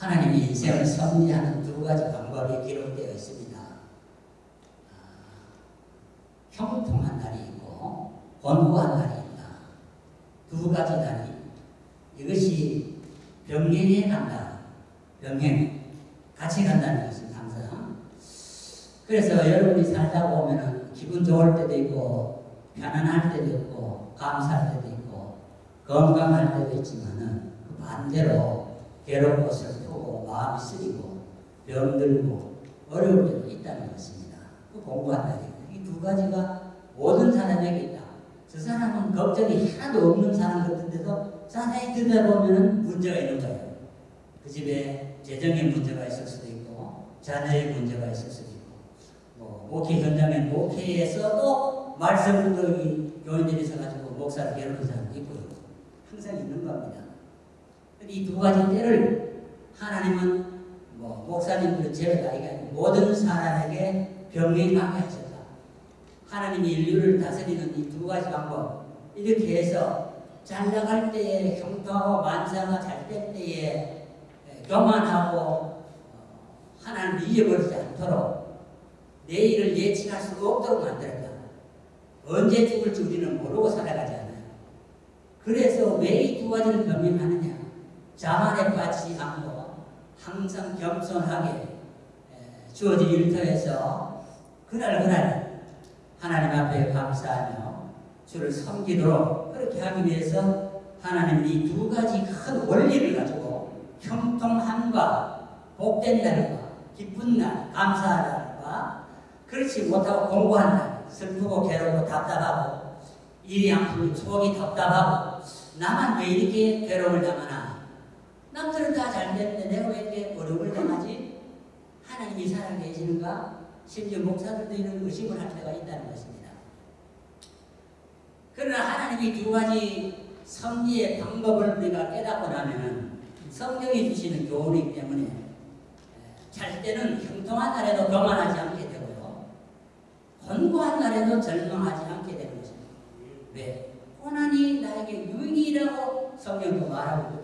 하나님이 인생을 섭리하는 두 가지 방법이 기록되어 있습니다. 아, 형통한 날이 있고 권고한 날이 있다. 두 가지 날이 이것이 병행해 간다. 병행 같이 간다는 것입니다. 항상. 그래서 여러분이 살다 보면은 기분 좋을 때도 있고 편안할 때도 있고 감사할 때도 있고 건강할 때도 있지만은 그 반대로 괴롭고 슬프고 마음이 쓰리고 병들고 어려울 때도 있다는 것입니다. 그 공부한다는 이두 가지가 모든 사람에게 있다. 저 사람은 걱정이 하나도 없는 사람 같은데도 자세히 들여다보면 문제가 있는 거예요. 그 집에 재정에 문제가 있을 수도 있고 자녀의 문제가 있을 수도 있고 뭐 목회 현장에 목회에서도 말씀 그 교인들이 있어가지고 목사를 괴롭히는 사람도 있고요. 항상 있는 겁니다. 이 두 가지 때를 하나님은 뭐 목사님들 제외가 아니라 모든 사람에게 병행하게 하셨다. 하나님이 인류를 다스리는 이 두 가지 방법 이렇게 해서 잘 나갈 때에 형통하고 만사가 잘 될 때에 교만하고 어, 하나님을 잊어버리지 않도록 내일을 예측할 수 없도록 만들었다. 언제 죽을지 우리는 모르고 살아가지 않아요. 그래서 왜 이 두 가지를 병행하느냐? 자만에 빠지지 않고 항상 겸손하게 주어진 일터에서 그날 그날 하나님 앞에 감사하며 주를 섬기도록 그렇게 하기 위해서 하나님이 이두 가지 큰 원리를 가지고 형통함과 복된 날과 기쁜 날, 감사한 날과 그렇지 못하고 공부한 날, 슬프고 괴롭고 답답하고 일이 안 풀리고 속이 답답하고 나만 왜 이렇게 괴로움을 당하나 남들은 다 잘 됐는데 왜 이렇게 어려움을 당하지? 하나님이 살아계시는가? 심지어 목사들도 이런 의심을 할 때가 있다는 것입니다. 그러나 하나님이 두 가지 섭리의 방법을 우리가 깨닫고 나면은 성경이 주시는 교훈이기 때문에 잘 때는 형통한 날에도 교만하지 않게 되고요. 권고한 날에도 절망하지 않게 되는 것입니다. 왜? 고난이 나에게 유익이라고 성경도 말하고.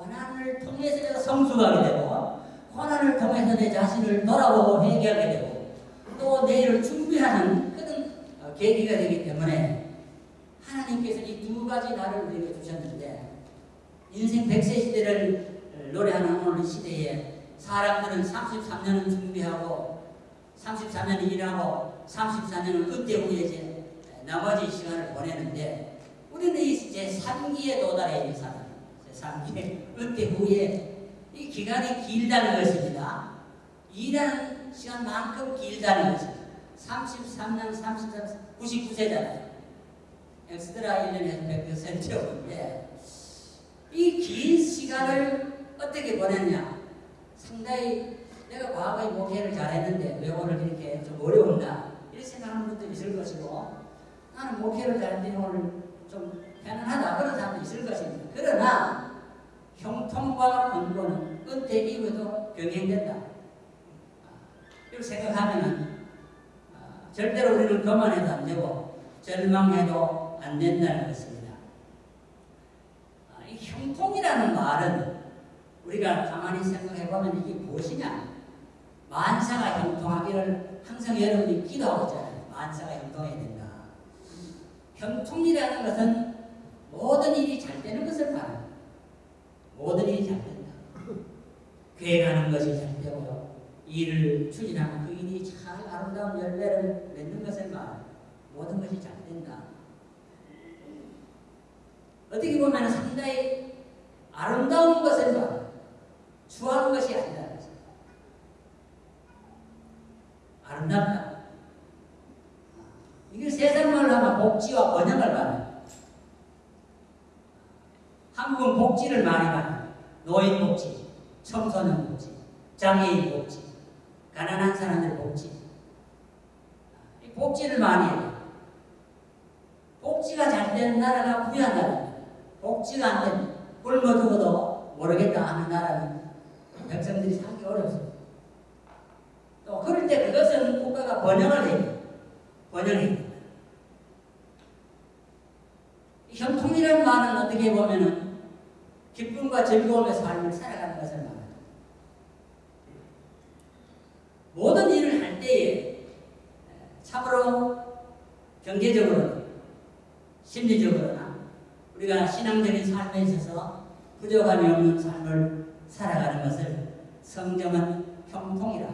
고난을 통해서 내가 성숙하게 되고 고난을 통해서 내 자신을 돌아보고 회개하게 되고 또 내일을 준비하는 그런 계기가 되기 때문에 하나님께서 이 두 가지 날을 우리에게 주셨는데 인생 100세 시대를 노래하는 오늘 시대에 사람들은 33년은 준비하고 33년 일하고 34년은 그때 후에 이제 나머지 시간을 보내는데 우리는 이제 3기에 도달해 있는 사람 3기 그때 후에 이 기간이 길다는 것입니다. 일하는 시간만큼 길다는 것입니다. 33년, 33, 99세잖아요. 엑스트라 1년에서 100%였는데 이 긴 시간을 어떻게 보냈냐? 상당히 내가 과거에 목회를 잘했는데 왜 오늘 이렇게 좀 어려웠나? 이렇게 생각하는 분도 있을 것이고 나는 목회를 잘했는데 오늘 좀 편안하다 그런 사람도 있을 것입니다. 그러나 형통과 권고는 은퇴 이후에도 병행된다. 이렇게 생각하면은 절대로 우리는 교만해도 안 되고 절망해도 안 된다는 것입니다. 이 형통이라는 말은 우리가 가만히 생각해 보면 이게 무엇이냐? 만사가 형통하기를 항상 여러분이 기도하고 있잖아요. 만사가 형통해야 된다. 형통이라는 것은 모든 일이 잘 되는 것을 말합니다. 모든 일이 잘 된다. 계획하는 것이 잘 되고요. 일을 추진하는 그 일이 잘 아름다운 열매를 맺는 것을 말 모든 것이 잘 된다. 어떻게 보면 상당히 아름다운 것을 말 추한 것이 아니다. 아름답다. 이게 세상 말로 하면 복지와 번영을 말해요. 한국은 복지를 많이 말해요. 노인 복지, 청소년 복지, 장애인 복지, 가난한 사람들 복지. 복지를 많이 해요. 복지가 잘 되는 나라가 부유한 나라입니다. 복지가 안 되면 굶어 죽어도 모르겠다 하는 나라는 백성들이 살기 어렵습니다. 또 그럴 때 그것은 국가가 번영을 해요. 번영해야 됩니다. 형통이라는 말은 어떻게 보면은 기쁨과 즐거움의 삶을 살아가는 것을 말합니다. 모든 일을 할 때에 참으로 경제적으로 심리적으로나 우리가 신앙적인 삶에 있어서 부족함이 없는 삶을 살아가는 것을 성경은 형통이라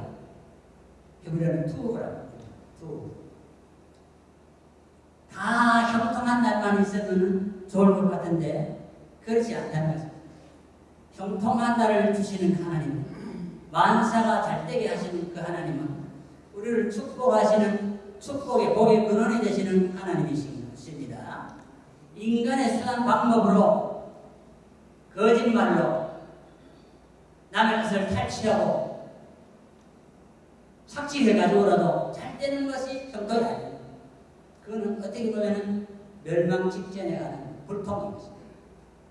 히브리어는 투라고 투. 다 형통한 날만 있으면 좋을 것 같은데 그렇지 않다는 거죠. 형통한 날을 주시는 하나님, 만사가 잘되게 하시는 그 하나님은 우리를 축복하시는 축복의 복의 근원이 되시는 하나님이십니다. 인간의 수단 방법으로 거짓말로 남의 것을 탈취하고 착취해가지고라도 잘 되는 것이 형통이 아니에요. 그거는 어떻게 보면 멸망 직전에 가는 불통입니다.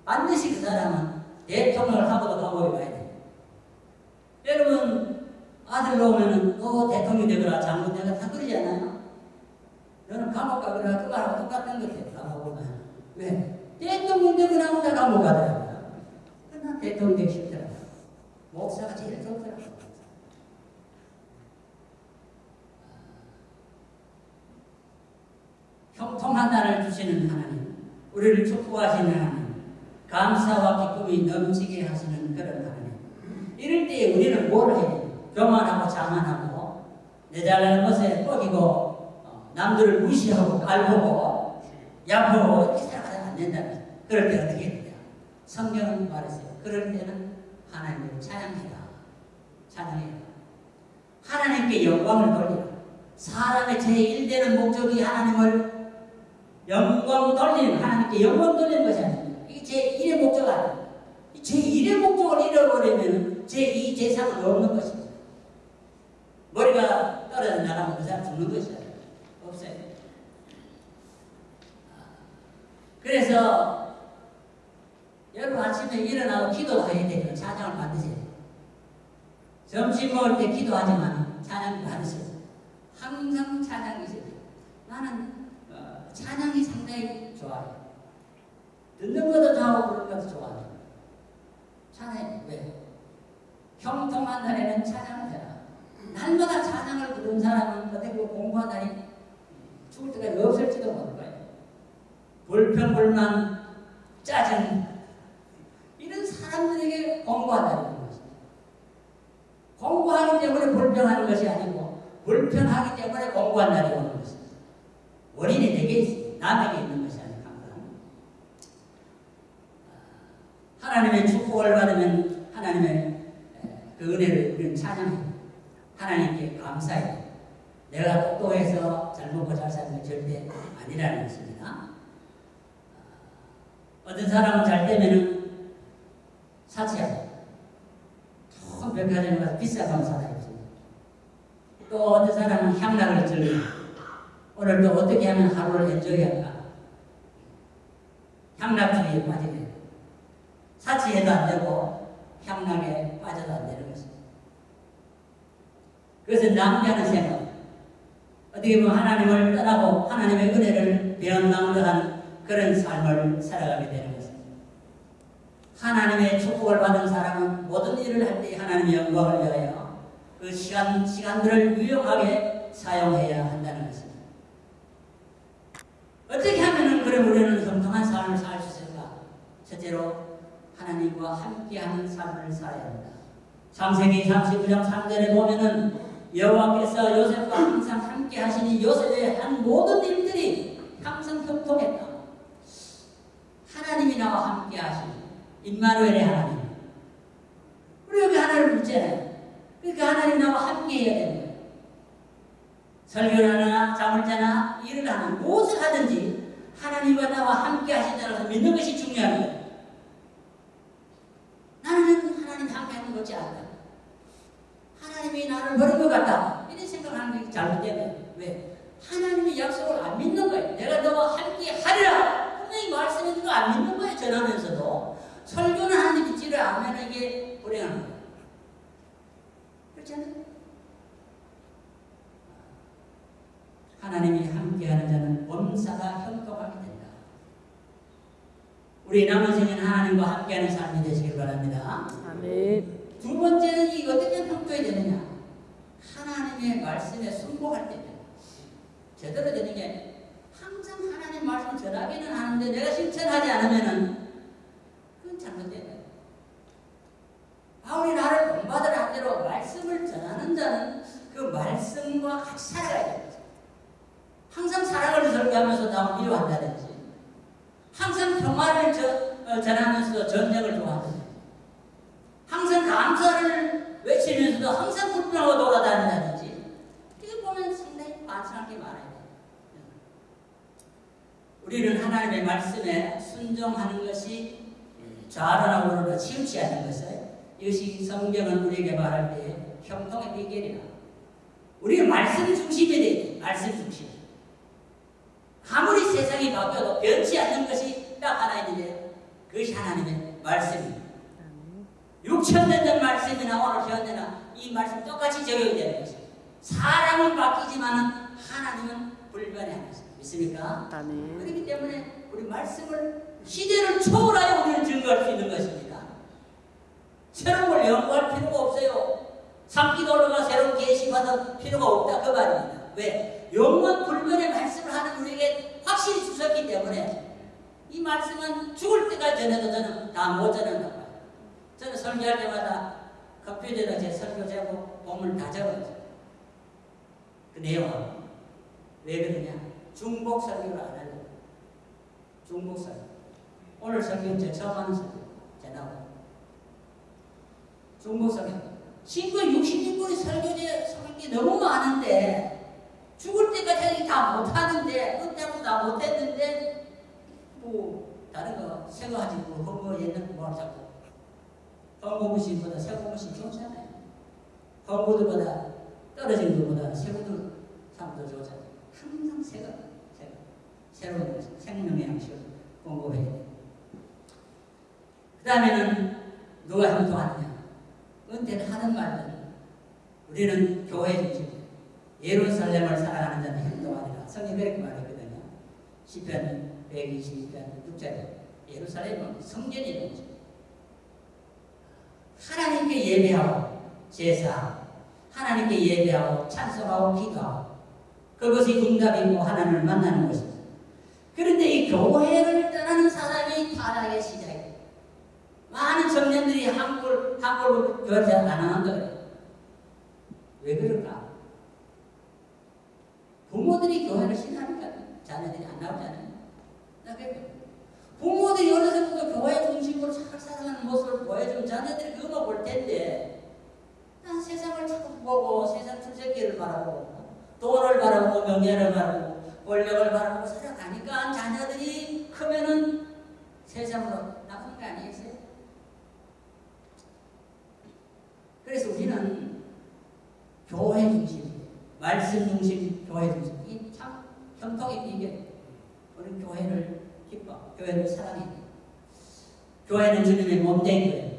반드시 그 사람은 대통령을 하고도 감옥에 가야 돼요. 여러분 아들 나오면은 너 대통령 되거라 장군 되거라 다 그러지 않아요? 너는 감옥 가거라 그거하고 똑같은 것 같아요. 감옥 가면. 왜? 대통령 되거라 하면 다 감옥 가더라고요. 그러나 대통령 되기 싫더라고요. 목사가 제일 좋더라고요. 형통한 날을 주시는 하나님, 우리를 축복하시는 하나님, 감사와 기쁨이 넘치게 하시는 그런 하나님. 이럴 때 우리는 뭘 해야 돼요? 교만하고 자만하고 내 잘나는 것에 뻑이고 어, 남들을 무시하고 깔보고 야보고 살아가면 안 된다는. 그럴 때 어떻게 해야 돼요? 성경은 말했어요. 그럴 때는 하나님을 찬양해라. 찬양해라. 하나님께 영광을 돌리라. 사람의 제1되는 목적이 하나님을 영광 돌리는 하나님께 영광 돌리는 것이 아닙니다. 이게 제1의 목적 아니에요. 제1의 목적을 잃어버리면 제2, 제3은 없는 것입니다. 머리가 떨어져 나가면 그 사람 죽는 것이야. 없어요. 그래서 여러분 아침에 일어나고 기도해야 돼요. 찬양을 받으세요. 점심 먹을 때 기도하지만 찬양 받으세요. 항상 찬양이 있어요. 나는 어, 찬양이 상당히 좋아요. 듣는 것도 좋아하고 부르는 것도 좋아요. 찬양 왜? 형통한 날에는 찬양을 해라. 날마다 찬양을 부르는 사람은 어떻게 공부한 날이 죽을 때까지 없을지도 모를 거예요. 불평불만, 짜증 이런 사람들에게 공부한 날이 있는 것입니다. 공부하기 때문에 불평하는 것이 아니고 불평하기 때문에 공부한 날이 오는 것입니다. 원인이 내게. 남에게 있는 것이 아니고 항상. 하나님의 축복을 받으면 하나님의 그 은혜를 우리는 찬양해요. 하나님께 감사해요. 내가 똑똑해서 잘 먹고 잘 사는 게 절대 아니라는 것입니다. 어떤 사람은 잘 되면은 사치하고 큰 백화점에 가서 비싼 방 사다. 또 어떤 사람은 향락을 즐기고 오늘 또 어떻게 하면 하루를 엔조이할까? 향락주의에 빠지게 돼요. 사치해도 안 되고 향락에 빠져도 안 되는 것입니다. 그것은 낭비하는 생각. 어떻게 보면 하나님을 떠나고 하나님의 은혜를 하는 그런 삶을 살아가게 되는 것입니다. 하나님의 축복을 받은 사람은 모든 일을 할 때 하나님의 영광을 위하여 그 시간, 시간들을 유용하게 사용해야 한다는 것입니다. 어떻게 하면 그럼 우리는 성통한 삶을 살 수 있을까? 첫째로 하나님과 함께하는 삶을 살아야 합니다. 창세기 39장 3절에 보면은 여호와께서 요셉과 항상 함께 하시니 요셉의 한 모든 일들이 항상 형통했다. 하나님이 나와 함께 하시니 임마누엘의 하나님. 우리 여기 하나님을 믿잖아요. 그러니까 하나님 나와 함께 해야 되는 거예요. 설교를 하나, 잠을 자나, 일을 하나, 무엇을 하든지 하나님과 나와 함께 하신다고 해서 믿는 것이 중요한 거예요. 나는 하나님 함께 하는 거지 않다. 하나님이 나를 버린 것 같다. 이런 생각하는 게 잘못되면 왜? 하나님의 약속을 안 믿는 거예요. 내가 너와 함께 하리라. 분명히 말씀해준 거안 믿는 거예요. 전하면서도. 설교는 하나님 믿지를 않으면 이게 불행한 거예요. 그렇지 않아요? 하나님이 함께하는 자는 범사가 형통하게 된다. 우리 남은 생에는 하나님과 함께하는 삶이 되시길 바랍니다. 아멘. 두 번째는 이 어떻게 평가해야 되느냐? 하나님의 말씀에 순복할 때입니다. 제대로 되는 게 항상 하나님 말씀을 전하기는 하는데 내가 실천하지 않으면은 그건 잘못된 거예요. 바울이 나를 본받으라 한 대로 말씀을 전하는 자는 그 말씀과 같이 살아가야 됩니다. 항상 사랑을 설교하면서 남을 미워한다든지 항상 평화를 저, 어, 전하면서도 전쟁을 항상 감사를 외치면서도 항상 불평하고 돌아다닌다든지 이거 보면 상당히 게 많아요. 우리는 하나님의 말씀에 순종하는 것이 좌로나 우로나 치우치 않는 것을 이것이 성경은 우리에게 말할 때 형통의 비결이다. 우리는 말씀 중심이 돼. 말씀 중심. 아무리 세상이 바뀌어도 변치 않는 것이 딱 하나 있는데 그것이 하나님의 말씀입니다. 6천 년 전 말씀이나 오늘 현대나 이 말씀 똑같이 적용이 되는 것입니다. 사람은 바뀌지만 하나님은 불변의 하나님. 믿습니까? 아멘. 그렇기 때문에 우리 말씀을 시대를 초월하여 우리는 증거할 수 있는 것입니다. 새로운 걸 연구할 필요가 없어요. 삼기도로가 새로운 계시 받을 필요가 없다 그 말입니다. 왜? 영원 불변의 말씀을 하는 우리에게 확실히 주셨기 때문에 이 말씀은 죽을 때까지 전해도 저는 다 못 전한다고 봐요. 저는 설교할 때마다 컴퓨터에다 제 설교 제목 본문 다 적어요. 그 내용하고 왜 그러냐? 중복 설교를 안 하려고. 중복 설교. 오늘 설교는 제 처음 하는 설교. 제 나오고. 중복 설교. 신고 60인분이 설교제 설교 너무 많은데 죽을 때까지 다 못하는데 끝내고 다 못했는데 뭐 다른 거 새거 하지 뭐 그거 옛날 뭐자 꾸 헛고무신보다 새고무신 좋잖아요. 헛고들보다 떨어진 것보다 새고들 참더 좋잖아요. 항상 새가, 새가, 새로운 생명의 양식을 공급해야 돼. 그 다음에는 누가 형통하느냐? 은퇴는 하는 말은 우리는 교회 중심, 예루살렘을 살아가는 자는 행동하리라. 성경이 그렇게 말했거든요. 시편 122편 6절에 예루살렘은 거죠. 하나님께 예배하고 제사, 하나님께 예배하고 찬송하고 기도하고 그것이 응답이고 하나님을 만나는 것입니다. 그런데 이 교회를 떠나는 사람이 타락의 시작이에요. 많은 청년들이 한국을 교회를 잘안 한다. 왜 그럴까? 부모들이 교회를 신하니까 자녀들이 안 나오잖아요. 부모들이 어려서부터 교회 중심으로 잘 살아가는 모습을 보여주면 자녀들이 그거 볼 텐데 난 세상을 자꾸 보고 세상 출세기를 바라보고 돈을 바라보고 명예를 바라보고 권력을 바라보고 살아가니까 자녀들이 크면은 세상으로 나가는 거 아니겠어요? 그래서 우리는 교회 중심, 말씀 중심, 교회 중심 이참 형통의 비결. 우리 교회를 기뻐, 교회를 사랑해. 교회는 주님의 몸된 거예요.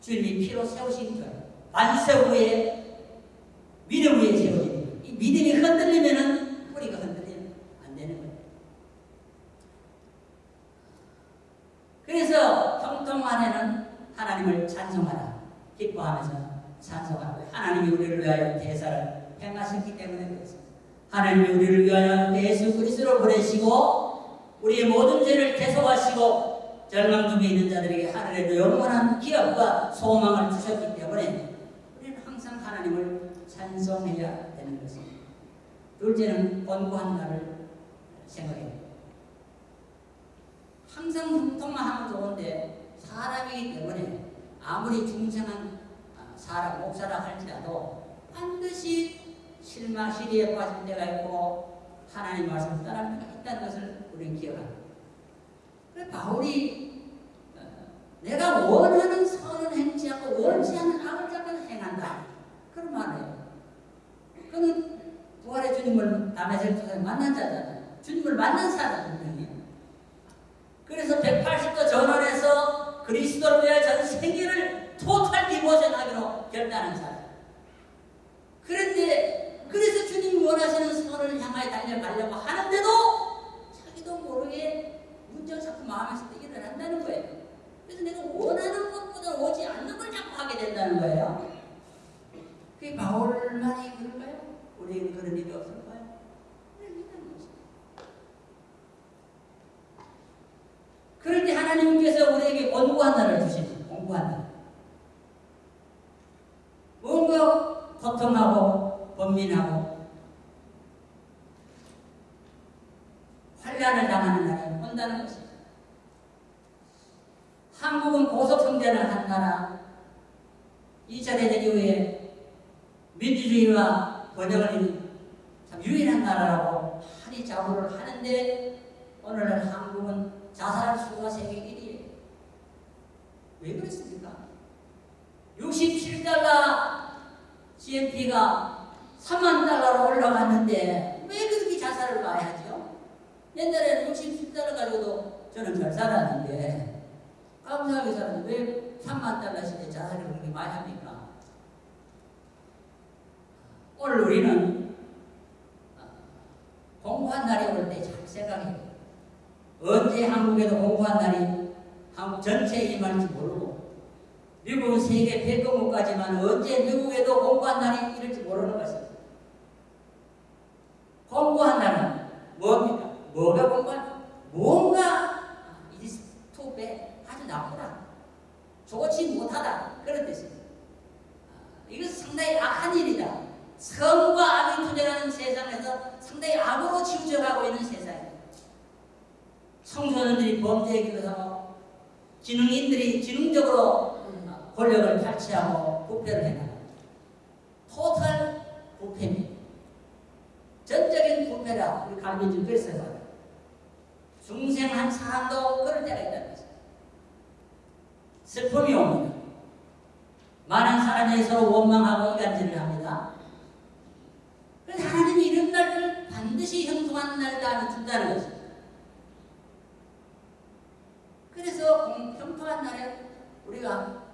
주님이 피로 세우신 교회. 반세 후에 믿음 위에 거예요. 이 믿음이 흔들리면은 뿌리가 흔들리면 안 되는 거예요. 그래서 형통 안에는 하나님을 찬송하라. 기뻐하면서 찬송하라. 하나님이 우리를 위하여 대사를 행하셨기 때문에 그렇습니다. 하나님이 우리를 위하여 예수 그리스도를 보내시고 우리의 모든 죄를 대속하시고 절망 중에 있는 자들에게 하늘에도 영원한 기업과 소망을 주셨기 때문에 우리는 항상 하나님을 찬송해야 되는 것입니다. 둘째는 권고한 날을 생각해야 됩니다. 항상 형통만 하면 좋은데 사람이기 때문에 아무리 중생한 사람, 목사라 할지라도 반드시 실망, 시리에 빠질 때가 있고 하나님 때가 있다는 것을 우리는 기억합니다. 그래 바울이 어, 내가 원하는 선은 행치 않고 원치 않는 악을 자꾸 행한다. 그런 말이에요. 그는 부활의 주님을 담에서 통해 만난 자잖아요. 주님을 만난 사람이에요. 그래서 180도 전원해서 그리스도를 위해 전 생애를 토탈 디보션하기로 결단한 사람. 그런데 그래서 주님이 원하시는 선을 향하여 달려가려고 하는데도 문제가 자꾸 마음에서 일어난다는 거예요. 그래서 내가 원하는 것보다 오지 않는 걸 자꾸 하게 된다는 거예요. 그 바울만이 그럴까요? 우리에게 그런 일이 없을까요? 그럴 때 하나님께서 우리에게 공부한 날을 주십니다. 공부한 날. 뭔가 고통하고 번민하고 환란을 당하는 날이 온다는 것입니다. 한국은 고속성장을 한 나라 2차 대전 이후에 민주주의와 번영을 참 유일한 나라라고 많이 자부를 하는데 오늘날 한국은 자살 수가 세계 1위에요. 왜 그랬습니까? 67달러 GNP가 3만 달러로 올라갔는데 왜 그렇게 자살을 하죠? 옛날에는 67달러 가지고도 저는 잘 살았는데 감사하게 살았는데 왜 3만 달러씩 자살을 그렇게 많이 합니까? 오늘 우리는 공부한 날이 올 때 잘 생각해요. 언제 한국에도 공부한 날이 한국 전체에 임할지 모르고 미국은 세계 백경국까지만 언제 미국에도 공부한 날이 이럴지 모르는 것입니다. 공부한 날은? 뭐가 뭔가 이스 투배 아주 나쁘다. 좋지 못하다. 그런 뜻입니다. 이것은 상당히 악한 일이다. 성과 악이 투쟁하는 세상에서 상당히 악으로 치우쳐가고 있는 세상입니다. 청소년들이 범죄기도 하고 지능인들이 지능적으로 권력을 탈취하고 부패를 해나갑니다. 토탈 부패입니다. 전적인 부패라 우리 갈비준 그랬어요. 중생한 사람도 그럴 때가 있다는 것입니다. 슬픔이 옵니다. 많은 사람이 서로 원망하고 이간질을 합니다. 그래서 하나님이 이런 날을 반드시 형통한 날다 준다는 것입니다. 그래서 형통한 날에 우리가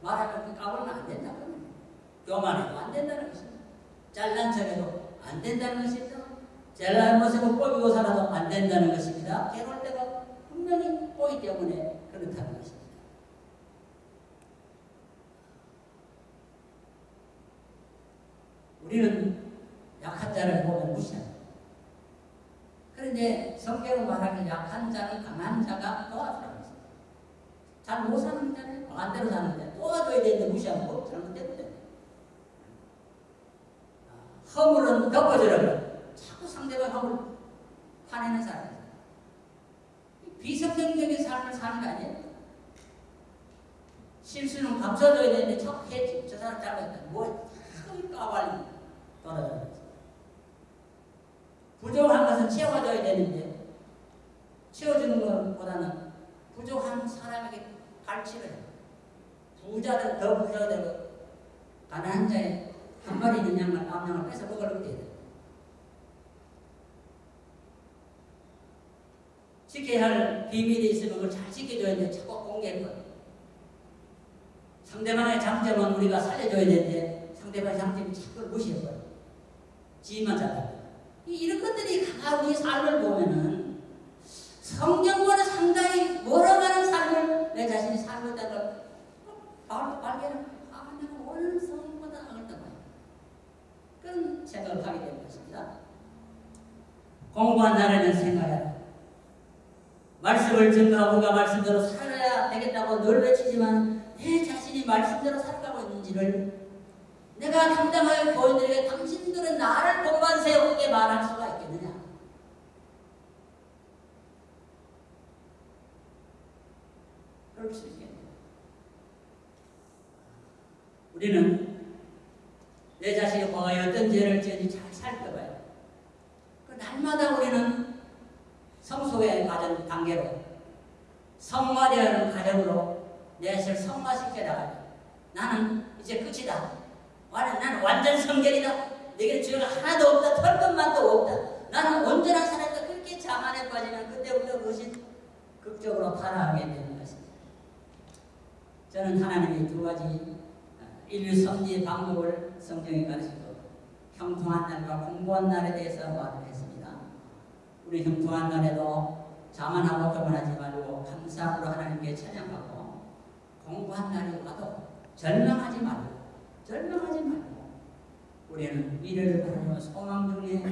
말하면 까불면 안 된다고 합니다. 교만해도 안 된다는 것입니다. 잘난 척해도 안 된다는 것입니다. 잘난 모습을 꼴비고 살아도 안 된다는 것입니다. 괴로울 때가 분명히 보기 때문에 그렇다는 것입니다. 우리는 약한 자를 보면 무시합니다. 그런데 성경으로 말하면 약한 자는 강한 자가 도와주라고 했습니다. 잘못 사는 자는 반대로 사는데 도와줘야 되는데 무시하면 뭐 잘못됐는데. 허물은 덮어주라고 자꾸 상대방 허물 화내는 사람이에요. 비성경적인 삶을 사는 거 아니에요? 실수는 감춰줘야 되는데 자꾸 했지. 저 사람 잘못했다. 뭐, 자꾸 까발리 돌아다니는 부족한 것은 채워줘야 되는데 채워주는 것보다는 부족한 사람에게 갈취를 해요. 부자들 더 부자가 되고 가난한 자의 한 마리 있는 양만 암양을 뺏어 먹으려고 돼요. 지켜야 할 비밀이 있으면 그걸 잘 지켜줘야 돼. 자꾸 거예요. 상대방의 장점은 우리가 살려줘야 되는데 상대방의 장점이 자꾸 무시해 버려요. 지만 잘하고. 이런 것들이 강한 우리 삶을 보면은 성경과는 상당히 멀어가는 삶을 내 자신이 살고 있다는 걸 발견을 아, 내가 오늘 성경보다 나을다 봐요. 그런 생각을 하게 되는 것입니다. 공부한 날에는 생각해라. 말씀을 증거하고 우리가 말씀대로 살아야 되겠다고 늘 외치지만 내 자신이 말씀대로 살아가고 있는지를 내가 당당하게 교인들에게 당신들은 나를 본만 세우게 말할 수가 있겠느냐? 그럴 수 있겠네요. 우리는 내 자신이 과거에 어떤 죄를 지었는지 잘 살펴봐요. 그 날마다 우리는 성 소의 과정 단계로 성화되어는 과정으로 내 자신을 성화시켜 나가요. 나는 이제 끝이다. 나는 완전 성결이다. 내게 죄가 하나도 없다. 털 것만도 없다. 나는 온전한 사람이다. 그렇게 자만에 빠지면 그때부터 그것이 극적으로 타락하게 되는 것입니다. 저는 하나님의 두 가지 인류 성리의 방법을 성경에 가르치고 형통한 날과 공부한 날에 대해서 말을 했습니다. 우리 형통한 날에도 자만하고 교만하지 말고 감사함으로 하나님께 찬양하고 공부한 날이 와도 절망하지 말고 절망하지 말고 우리는 미래를 바라며 소망 중에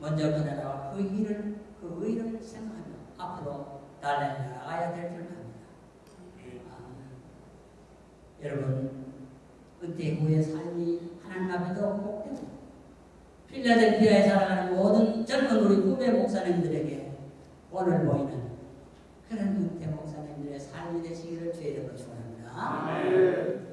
먼저 기다려 그 일을 그 의를 생각하며 앞으로 달려나가야 될 줄 압니다. 아, 여러분 은퇴 후의 삶이 하나님 앞에도 필라델피아에 살아가는 모든 젊은 우리 후배 목사님들에게 오늘 보이는 그런 은퇴 목사님들의 삶이 되시기를 주의 이름으로 축원합니다.